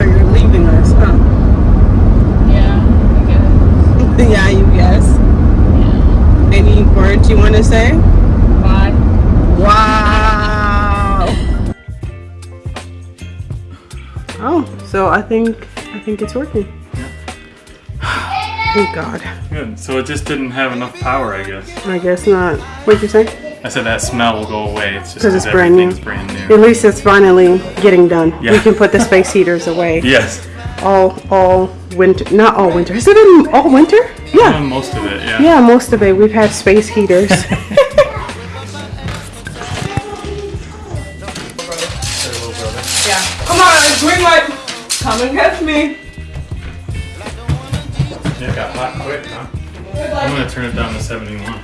You're leaving us, huh? Yeah, I guess. yeah, you guess. Yeah. Any words you want to say? Bye. Wow. Oh, so I think I think it's working. Yeah. Thank God. Good. So it just didn't have enough power, I guess. I guess not. What'd you say? I said that smell will go away. It's just 'Cause it's brand new. everything's brand new. At least it's finally getting done. We can put the space heaters away. Yes. All all winter. Not all winter. Is it in all winter? Yeah. Uh, most of it, yeah. Yeah, most of it. We've had space heaters. Yeah. Come on, green light. Come and catch me. Yeah, it got hot quick, huh? I'm gonna turn it down to 71.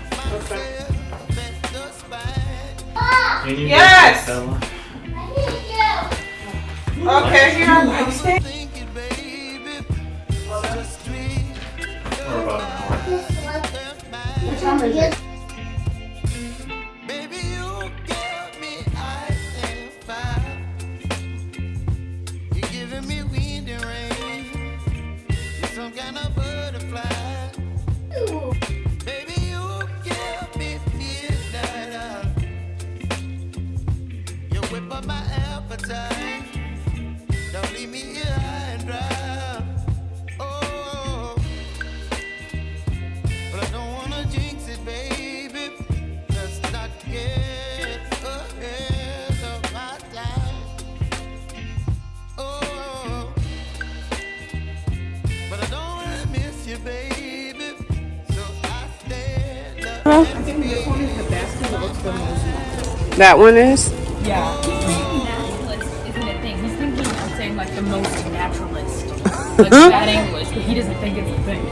Can you Yes! get Okay, here I'm going. Or about an hour. What time is it? That one is. Naturalist isn't a thing. He's thinking of saying like the most naturalist. Like bad English, but he doesn't think it's a thing.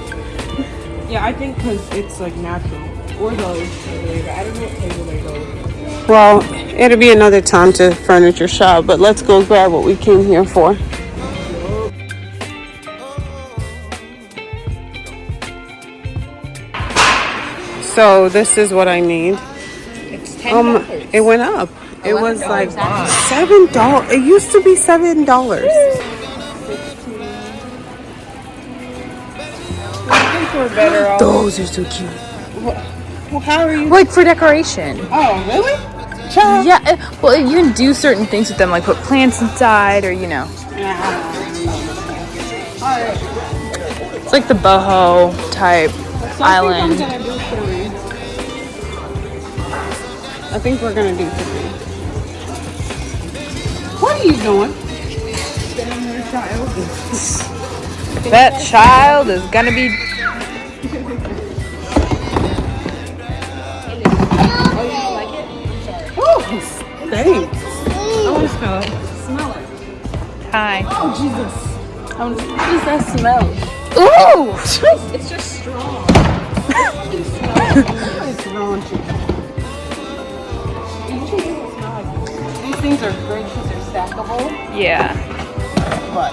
Yeah, I think because it's like natural. Or those. I don't know what table they go Well, it'll be another time to furniture shop, but let's go grab what we came here for. So this is what I need. It's ten Um, it went up. It was like seven dollars. It used to be seven dollars. I think we're better off. Those are so cute. Well, how are you? Like for decoration. Oh, really? Child. Yeah, uh, well, you can do certain things with them, like put plants inside, or you know, it's like the boho type island. I think we're gonna do three. What are you doing? That child is gonna be. Oh, thanks. I want to smell it. Smell it. Hi. Oh Jesus. Oh, I want to. What does that smell? Ooh! It's just strong. It's raunchy. Things are great because they're stackable, Yeah. but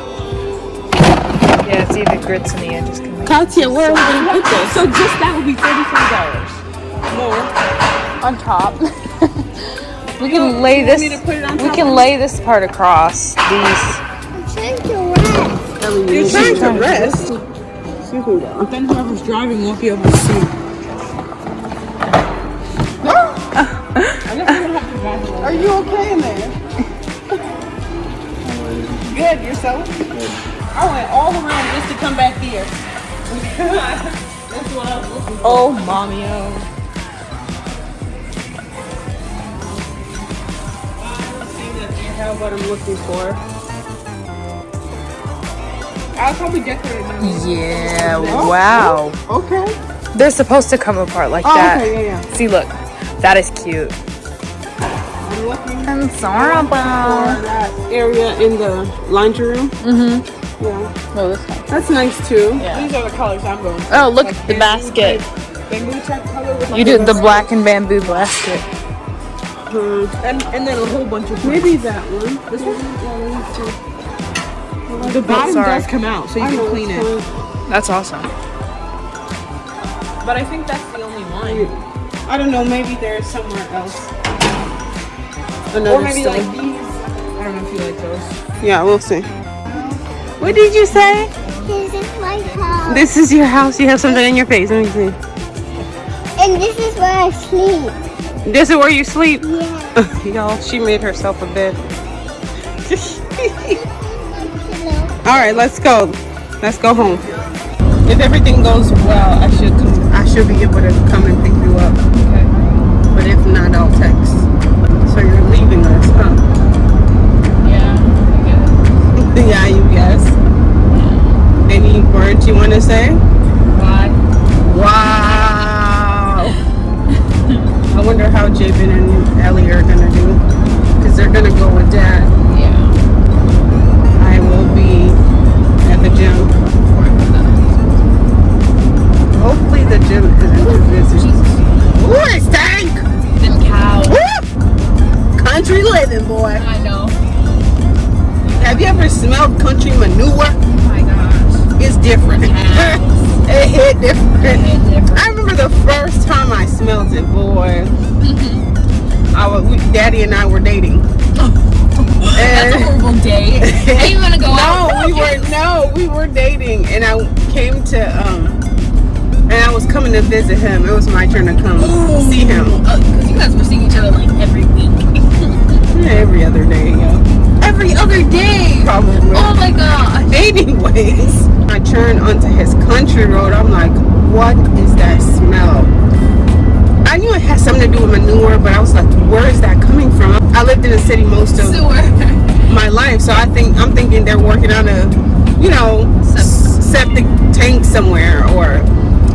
Yeah, it's either grits in the end, just gonna Katya, where are we gonna put this? So just that would be thirty-five dollars more. on top. we can lay this. to put it on we top can of lay this part across these. You're trying to rest. Excuse me, though. Then whoever's driving won't be able to see. You okay in there? Good, yourself? I went all around just to come back here. That's what I was looking for. Oh, mommy, oh. I see that you have what I'm looking for. I'll probably decorate my Yeah. Oh, wow. Okay. They're supposed to come apart like Oh, that. okay, yeah, yeah. See, look, that is cute. I'm looking I'm for sorry. that area in the laundry room. Mm-hmm. Yeah. Oh, this one. That's nice too. These are the colors I'm going for. Oh, look at the basket. Bamboo type color You did the black and bamboo basket. and, and then a whole bunch of maybe that one. This one. Yeah, these two. The bottom does come out, so you can clean it. That's awesome. But I think that's the only one. I don't know. Maybe there's somewhere else. Another Or maybe store. like these. I don't know if you like those. Yeah, we'll see. What did you say? This is my house. This is your house. You have something in your face. Let me see. And this is where I sleep. This is where you sleep. Yeah. Y'all, she made herself a bed. All right, let's go. Let's go home. If everything goes well, I should come. I should be able to come and pick you up. But if not, I'll text. So you're us, huh? Yeah. I guess. Yeah, you guess. Any words you want to say? Why? Wow. I wonder how Jabin and Ellie are gonna do. Because they're gonna go with dad. Yeah. I will be at the gym. Boy. I know. Have you ever smelled country manure? Oh my gosh. It's different. it hit different. It's different. I remember the first time I smelled it, boy. I was, we, Daddy and I were dating. That's a horrible day. How you wanna go out? no, we were no, we were dating, and I came to um, and I was coming to visit him. It was my turn to come see him Because you guys were seeing each other like every week. Every other day. Every other day. probably. Oh my god. Anyways, I turn onto his country road. I'm like, what is that smell? I knew it had something to do with manure, but I was like, where is that coming from? I lived in the city most of Sewer. my life, so I think I'm thinking they're working on a, you know, septic tank somewhere or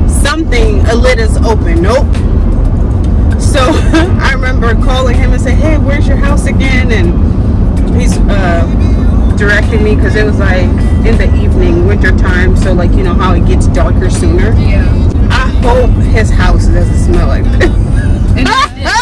something. A lid is open. Nope. So I remember calling him and say, "Hey, where's your house again?" And he's uh, directing me because it was like in the evening, winter time. So like you know how it gets darker sooner. Yeah. I hope his house doesn't smell like this.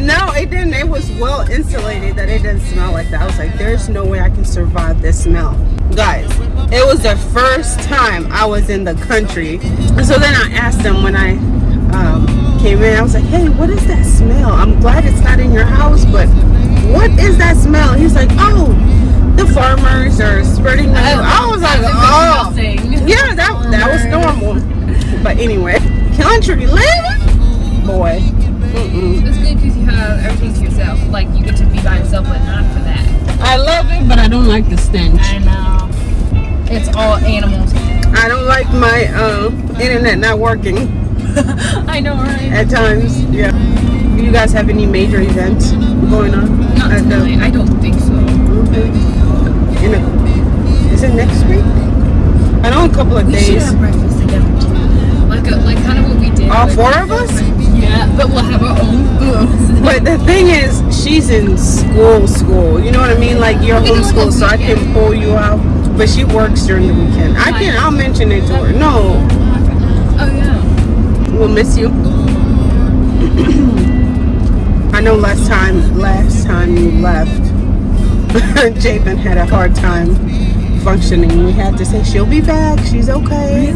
No, it didn't. It was well insulated that it didn't smell like that. I was like, there's no way I can survive this smell. Guys, it was the first time I was in the country. So then I asked him when I um, came in, I was like, hey, what is that smell? I'm glad it's not in your house, but what is that smell? He's like, oh, the farmers are spreading manure. I was like, oh. Yeah, that that was normal. But anyway, country living, boy. Mm-mm. It's good because you have everything to yourself. Like you get to be by yourself, but not for that. I love it, but I don't like the stench. I know. It's all animals. I don't like my uh, internet not working I know, right? at times. Yeah. Do you guys have any major events going on? Not at the- I don't think so. In a, is it next week? I know a couple of We should days. have breakfast together. Like a, like kind of what we did. All four of us? Yeah, but we'll have our own booths. But the thing is, she's in school, school. You know what I mean? Like you're We homeschooled, so I can pull you out. But she works during the weekend. I can. I'll mention it to her. Miss you. I know last time, last time you left, Jabin had a hard time functioning. We had to say she'll be back. She's okay.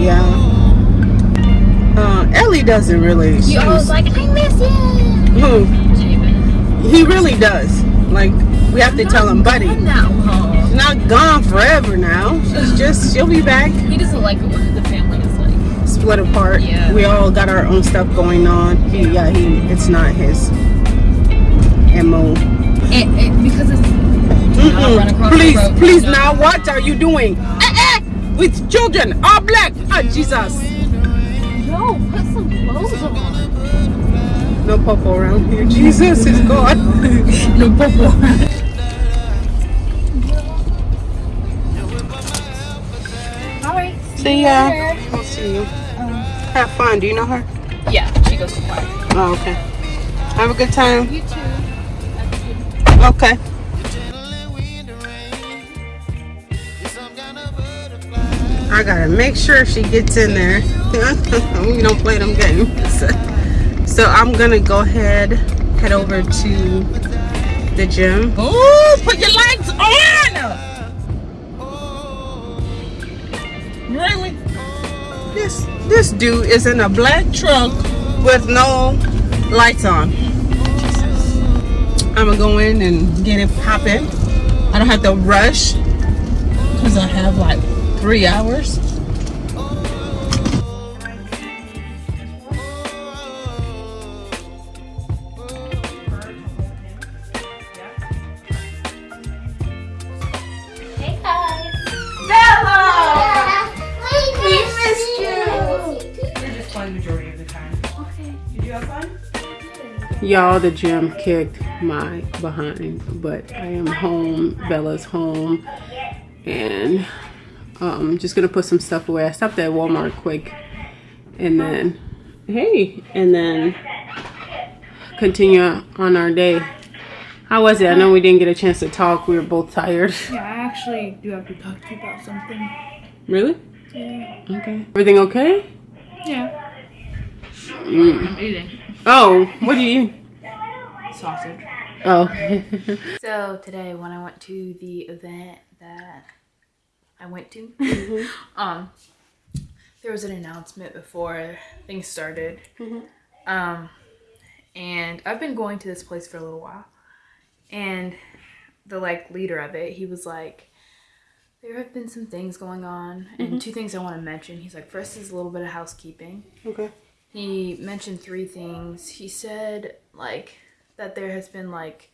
Yeah. Uh, Ellie doesn't really. You she's- always like I miss you. Hmm. Jabin. He really does. Like we have to tell him, buddy. I'm. She's not gone forever now. She's just she'll be back. He doesn't like it Split apart. Yeah. We all got our own stuff going on. He yeah, he it's not his MO. It, it, because it's. Mm-mm. the Please, road. please No. now what are you doing? Eh, eh, with children, all black. Oh Jesus. No, put some clothes on. No popo around here. Jesus is gone. No popo. Alright. See ya. I'll see you. Have fun. Do you know her? Yeah, she goes to choir. Oh, okay. Have a good time. You too. Okay. I gotta make sure she gets in there. we don't play them games. So I'm gonna go ahead, head over to the gym. Oh, put your lights on! Really? This this dude is in a black truck with no lights on. I'm gonna go in and get it popping. I don't have to rush because I have like three hours. Y'all, the gym kicked my behind, but I am home. Bella's home, and um, just gonna put some stuff away. I stopped at Walmart quick, and then hey, and then continue on our day. How was it? I know we didn't get a chance to talk. We were both tired. Yeah, I actually do have to talk to you about something. Really? Okay. Everything okay? Yeah. Mm. I'm eating Oh, what do you? eat? sausage. Oh. So today, when I went to the event that I went to, um, there was an announcement before things started. Mhm. Um, and I've been going to this place for a little while, and the like leader of it, he was like, "There have been some things going on, and two things I want to mention." He's like, first is a little bit of housekeeping." okay. He mentioned three things. He said like that there has been like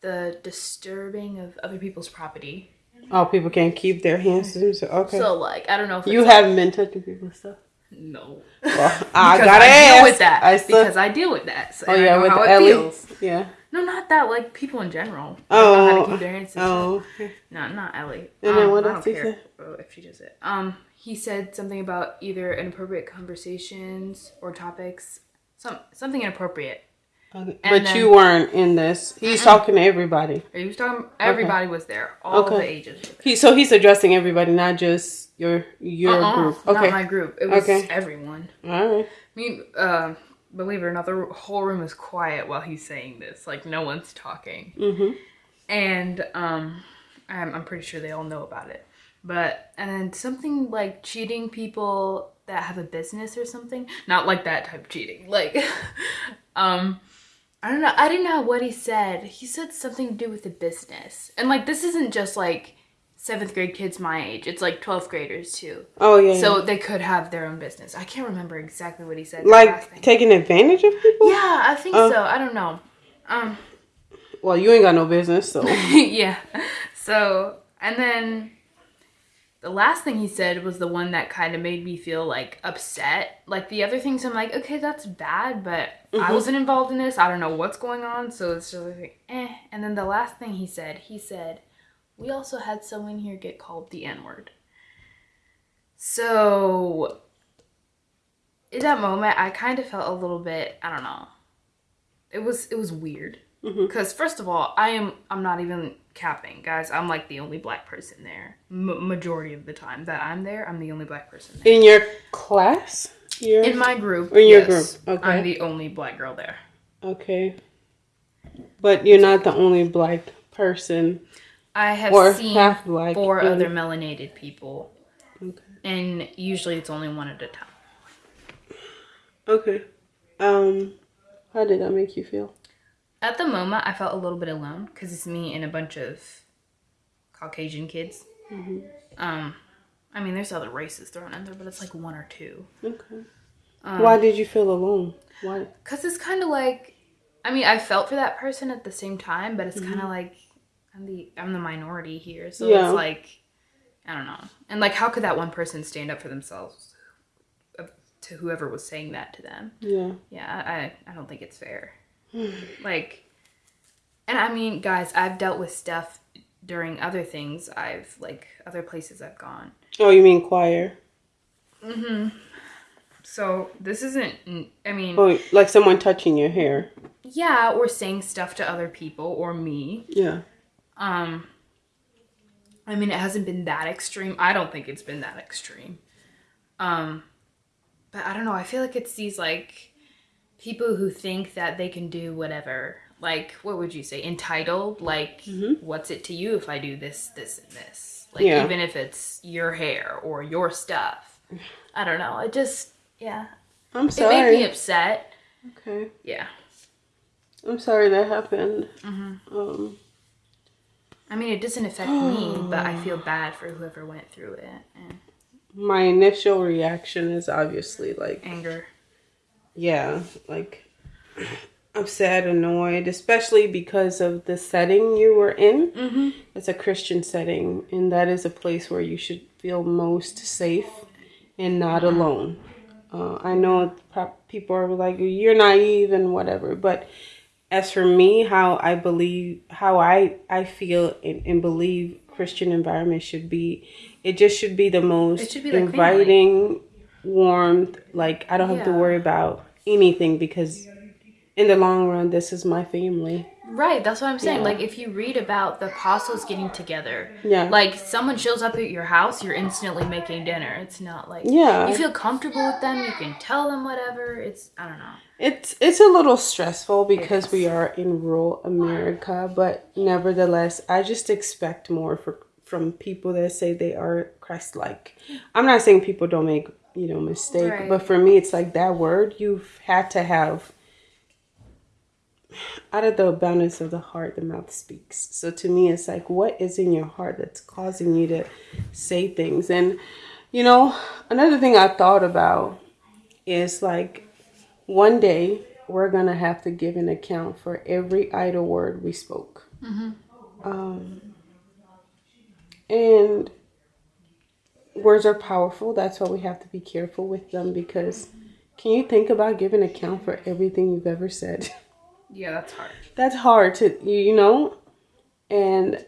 the disturbing of other people's property. Oh, people can't keep their hands to themselves. Okay. So like I don't know if you like- haven't been touching people's stuff. no Well, I gotta I deal with that I still, because I deal with that. So oh yeah, with how it Ellie. feels. Yeah. No, not that. Like people in general. Don't know how Oh. to keep their hands to Oh. themselves. No, not Ellie. And then Um, what I else he said? if she does it. Um, he said something about either inappropriate conversations or topics. Some something inappropriate. Okay. But then- you weren't in this. He's talking to everybody. He was talking. Everybody was there. All Okay. the ages. Were. He so he's addressing everybody, not just your your Uh-uh, group. Okay. Not my group. It was Okay. everyone. All right. I mean, uh, believe it or not, the whole room is quiet while he's saying this. Like no one's talking. Mhm. And um, I'm, I'm pretty sure they all know about it. But and then something like cheating people that have a business or something. Not like that type of cheating. Like, um. I don't know. I didn't know what he said. He said something to do with the business. And like this isn't just like seventh grade kids my age. It's like twelfth graders too. Oh yeah. So they could have their own business. I can't remember exactly what he said. like taking advantage of people. Yeah, I think Oh. so. I don't know. Um Well, you ain't got no business, so. yeah. So, and then the last thing he said was the one that kind of made me feel like upset. Like the other things I'm like, okay, that's bad, but I wasn't involved in this. I don't know what's going on, so it's just like eh. And then the last thing he said, he said, "We also had someone here get called the N-word." So, in that moment, I kind of felt a little bit, I don't know. It was it was weird. Because first of all, I am I'm not even capping, guys. I'm like the only black person there. M- majority of the time that I'm there, I'm the only black person there. In your class. Your. In my group, In your yes, group, okay. I'm the only black girl there. okay. But you're not the only black person I have or seen half black. four really. other melanated people, Okay. and usually it's only one at a time. Okay. Um, how did that make you feel? At the moment, I felt a little bit alone because it's me and a bunch of Caucasian kids. Mm-hmm. Um, I mean, there's other races thrown in there, but it's like one or two. Okay. Um, Why did you feel alone? Why? Cause it's kind of like, I mean, I felt for that person at the same time, but it's Mm-hmm. kind of like I'm the I'm the minority here, so Yeah. it's like I don't know, and like how could that one person stand up for themselves uh, to whoever was saying that to them? Yeah. Yeah, I I don't think it's fair. like, and I mean, guys, I've dealt with stuff during other things. I've like other places I've gone. Oh, you mean choir? Mm hmm. So this isn't. I mean, Oh, like someone touching your hair. yeah, or saying stuff to other people or me. Yeah. Um, I mean, it hasn't been that extreme. I don't think it's been that extreme. Um, but I don't know. I feel like it's these like people who think that they can do whatever. Like, what would you say? Entitled? Like, what's it to you if I do this, this, and this? Like, Yeah. even if it's your hair or your stuff. I don't know. It just, yeah. I'm sorry. It made me upset. okay. Yeah. I'm sorry that happened. Mm-hmm. Um. I mean, it doesn't affect me, but I feel bad for whoever went through it and My initial reaction is obviously like anger. Yeah, like upset, annoyed, especially because of the setting you were in. Mm-hmm. It's a Christian setting, and that is a place where you should feel most safe and not alone. Uh, I know people are like, you're naive and whatever, but as for me, how I believe, how I, I feel and, and believe Christian environment should be, it just should be the most be like family. Warmth. Like I don't have to worry about anything because in the long run, this is my family. Right, that's what I'm saying. Yeah. Like, if you read about the apostles getting together, Yeah. like someone shows up at your house, you're instantly making dinner. It's not like Yeah. you feel comfortable with them. You can tell them whatever. It's I don't know. It's it's a little stressful because we are in rural America, but nevertheless, I just expect more for from people that say they are Christ-like. I'm not saying people don't make you know mistake, Right. but for me, it's like that word you've had to have. Out of the abundance of the heart, the mouth speaks. So to me, it's like, what is in your heart that's causing you to say things? And you know, another thing I thought about is like one day we're gonna have to give an account for every idle word we spoke um, and words are powerful that's why we have to be careful with them because can you think about giving account for everything you've ever said? Yeah, that's hard. that's hard to you know? And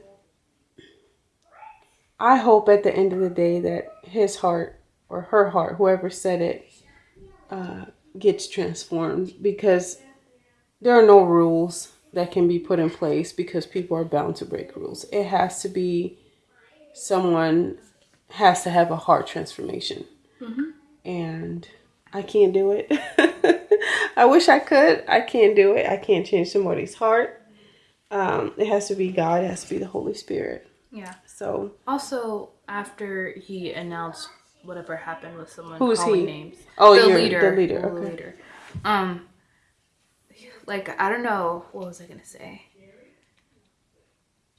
i hope at the end of the day that his heart or her heart whoever said it uh, gets transformed because there are no rules that can be put in place because people are bound to break rules. It has to be someone has to have a heart transformation and i can't do it i wish i could i can't do it i can't change somebody's heart um, it has to be god it has to be the holy spirit Yeah. so Also, after he announced whatever happened with someone Who's calling he? names, Oh, the leader, the leader, the okay. leader. Um, like I don't know what was I gonna say.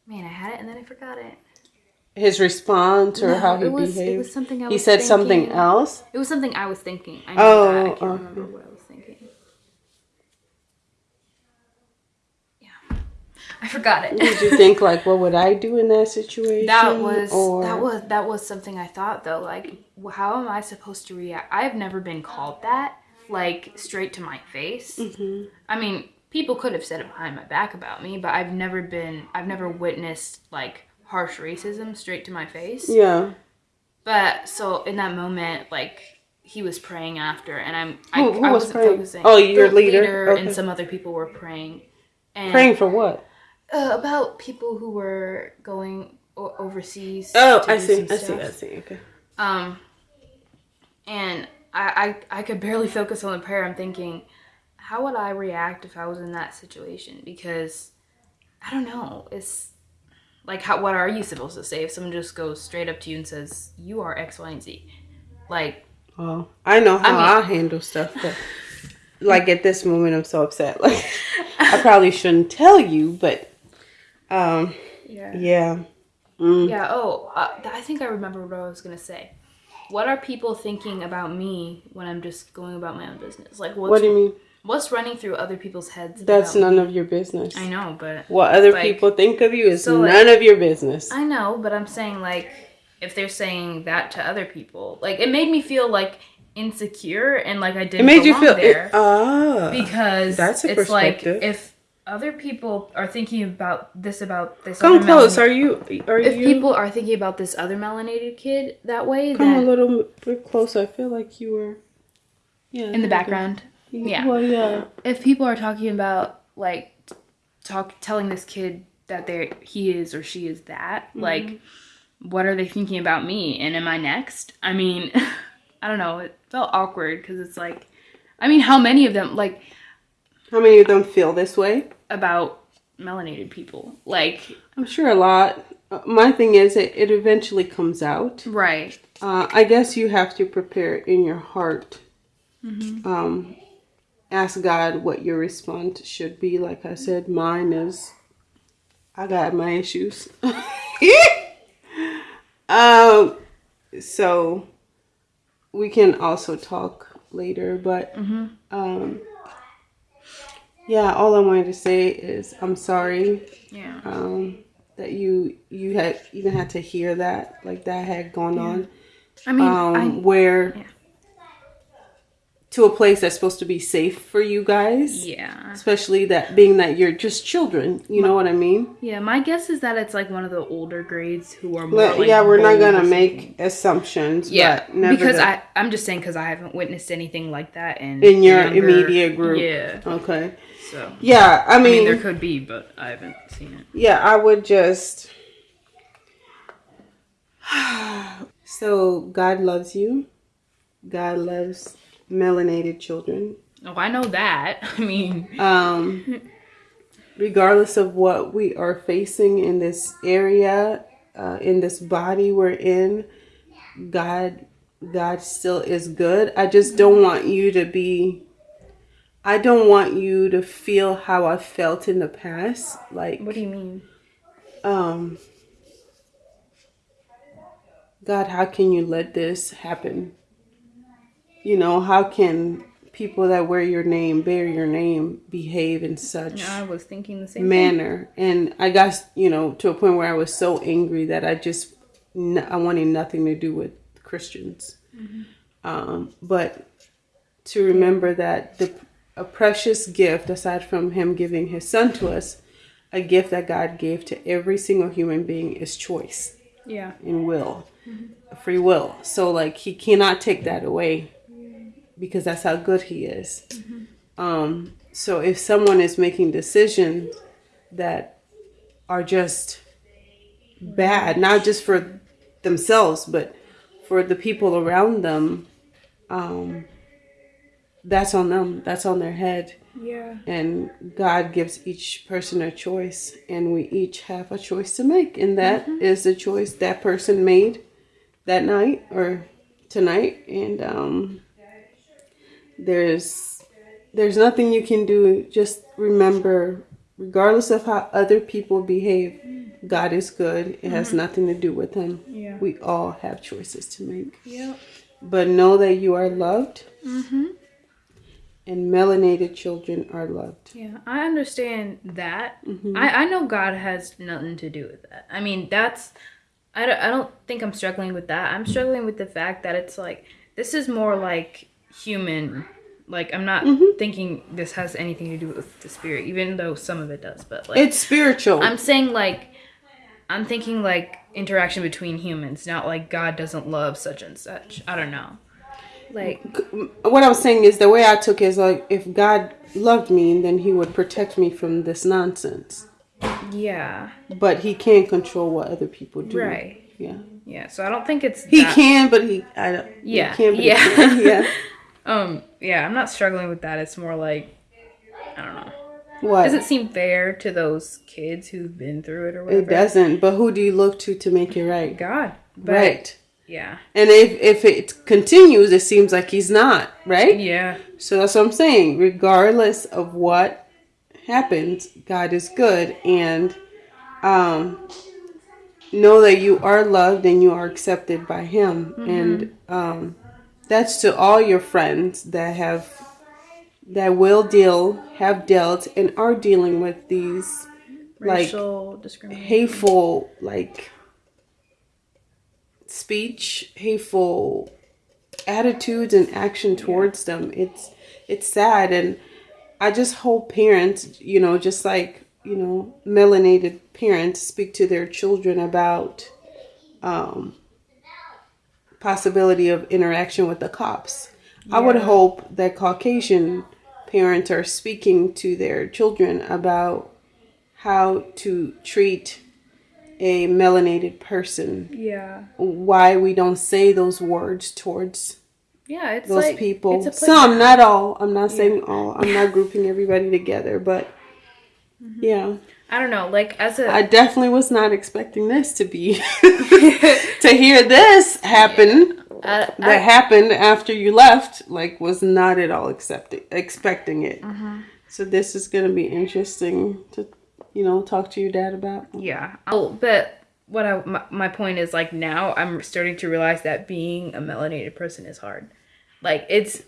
Man, I had it and then I forgot it. His response or No, how he it was- it behaved was something I he said something else It was something I was thinking. I know Oh, that. I can't okay. remember what I was thinking. Yeah, I forgot it. did you think like what would i do in that situation That was or that was that was something I thought though. Like, how am I supposed to react? I've never been called that, like straight to my face. Mm-hmm. I mean, people could have said it behind my back about me, but I've never been. I've never witnessed like harsh racism straight to my face. yeah But so in that moment, like he was praying after, and I'm I, who I was wasn't praying? focusing. Oh, your The leader? Okay. and some other people were praying. And, praying for what uh, about people who were going o- overseas. oh i see i see i see okay Um, and I, I I could barely focus on the prayer. I'm thinking, how would I react if I was in that situation? Because I don't know. It's like how what are you supposed to say if someone just goes straight up to you and says you are X, Y, and Z? Like well i know how I I, handle stuff but like at this moment i'm so upset like i probably shouldn't tell you but um yeah. yeah Mm. Yeah. Oh, uh, I think I remember what I was gonna say. What are people thinking about me when I'm just going about my own business? Like, what's, what do you mean what's running through other people's heads? that's about me? none of your business I know, but what other Like- people think of you is so, like- none of your business I know, but I'm saying like if they're saying that to other people, like it made me feel like insecure and like I didn't it made you feel there ah because that's a it's like if other people are thinking about this about this come other close are you are you if you people are thinking about this other melanated kid that way, Come a little bit closer. I feel like you were. Yeah. in the background, yeah. Well, yeah. if people are talking about like talk telling this kid that they he is or she is that Mm-hmm. like what are they thinking about me and am i next i mean i don't know it felt awkward because it's like i mean how many of them like How many of them feel this way? about melanated people like I'm sure a lot. Uh, my thing is, it, it eventually comes out. right Uh, I guess you have to prepare in your heart. Mm-hmm. Um, ask God what your response should be. Like I said, mine is I got my issues. um, so we can also talk later, but um, yeah, all I wanted to say is I'm sorry Yeah. um, that you you had even had to hear that like that had gone on I mean, um, I where yeah. To a place that's supposed to be safe for you guys. Yeah. especially that being that you're just children you know what i mean? Yeah, my guess is that it's like one of the older grades who are more like yeah we're not gonna make assumptions Yeah, because I I'm just saying because I haven't witnessed anything like that in in your younger- immediate group. Yeah, okay. So yeah i I mean mean, there could be, but I haven't seen it. yeah i would just so god loves you. God loves melanated children Oh, I know that. I mean, um, regardless of what we are facing in this area, uh, in this body we're in, God, God still is good. I just don't want you to be. I don't want you to feel how I felt in the past, like what do you mean? um God, how can you let this happen? You know, how can people that wear your name, bear your name, behave in such I was thinking the same thing. manner? And I got, you know, to a point where I was so angry that I just, I wanted nothing to do with Christians. Um, but to remember that the a precious gift, aside from Him giving His Son to us, a gift that God gave to every single human being is choice Yeah. and will, free will. So like He cannot take that away because that's how good He is. Um, so if someone is making decisions that are just bad, not just for themselves, but for the people around them, um, that's on them. That's on their head. Yeah. And God gives each person a choice, and we each have a choice to make. And that is the choice that person made that night or tonight. And um, there's there's nothing you can do. Just remember, regardless of how other people behave, God is good. It has nothing to do with Him. Yeah. We all have choices to make. Yeah. But know that you are loved. mm-hmm. And melanated children are loved. Yeah, I understand that. Mm-hmm. I, I know God has nothing to do with that. I mean, that's. I don't, I don't think I'm struggling with that. I'm struggling with the fact that it's like, this is more like human. Like, I'm not Mm-hmm. thinking this has anything to do with the spirit, even though some of it does. But, like, It's spiritual. I'm saying, like, I'm thinking, like, interaction between humans, not like God doesn't love such and such. I don't know. Like, what I was saying is the way I took it is like if God loved me, then He would protect me from this nonsense. yeah. But He can't control what other people do. Right. Yeah. Yeah, so I don't think it's. He that- can, but he I don't. he Yeah, can, but he yeah. Um, yeah, I'm not struggling with that. It's more like I don't know. What? Does it seem fair to those kids who've been through it or whatever? It doesn't. But who do you look to to make it right? God. But, right. Yeah. And if if it continues, it seems like he's not right. Yeah. So that's what I'm saying. Regardless of what happens, God is good, and um, know that you are loved and you are accepted by Him. And um, that's to all your friends that have that will deal, have dealt, and are dealing with these like Racial discrimination. hateful like speech, hateful attitudes and action towards them. It's it's sad and I just hope parents, you know, just like, you know, melanated parents speak to their children about um possibility of interaction with the cops. I would hope that Caucasian parents are speaking to their children about how to treat a melanated person Yeah. why we don't say those words towards Yeah, it's those like people. It's a Some, not all. I'm not saying all. I'm not grouping everybody together, but Mm-hmm. yeah, I don't know. Like as a I definitely was not expecting this to be to hear this happen. I- That I- happened after you left. Like, was not at all accepting expecting it. Mm-hmm. So this is gonna be interesting to you know, talk to your dad about? Yeah. Oh, but what I my, my point is like now I'm starting to realize that being a melanated person is hard. Like it's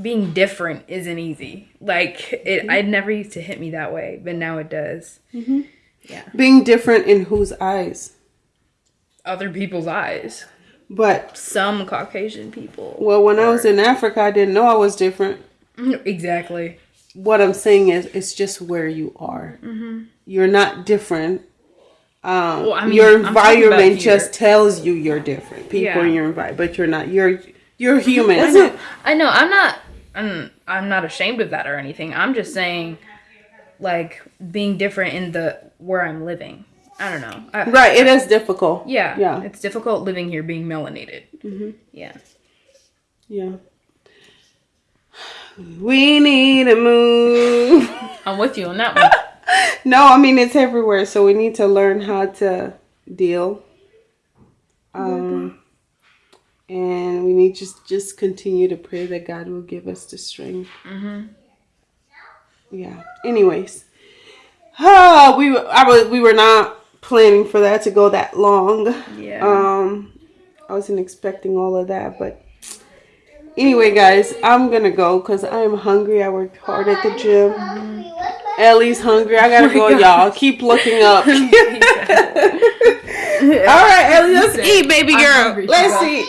being different isn't easy. Like it, mm-hmm. I never used to hit me that way, but now it does. Mm-hmm. Yeah, being different in whose eyes? Other people's eyes. But Some Caucasian people. well, when I was in Africa, I didn't know I was different. Mm-hmm. Exactly. What I'm saying is, it's just where you are. You're not different. Um, Well, I mean, your I'm talking about environment just tells you you're different. People Yeah. in your environment, but you're not. You're you're human. I know. I know. I'm not. I'm, I'm not ashamed of that or anything. I'm just saying, like being different in the where I'm living. I don't know. I, Right. It is difficult. Yeah. Yeah. It's difficult living here being melanated. Mm-hmm. Yeah. Yeah. We need a move. I'm with you on that one. no, I mean it's everywhere, so we need to learn how to deal. Um, and we need to just just continue to pray that God will give us the strength. Mm-hmm. Yeah. Anyways, ah, we were- I was we were not planning for that to go that long. Yeah. Um, I wasn't expecting all of that, but anyway, guys, I'm gonna go because I am hungry. I worked hard at the gym. Ellie's hungry. I gotta go, y'all. Keep looking up. all right, Ellie, let's eat, baby girl. Let's eat.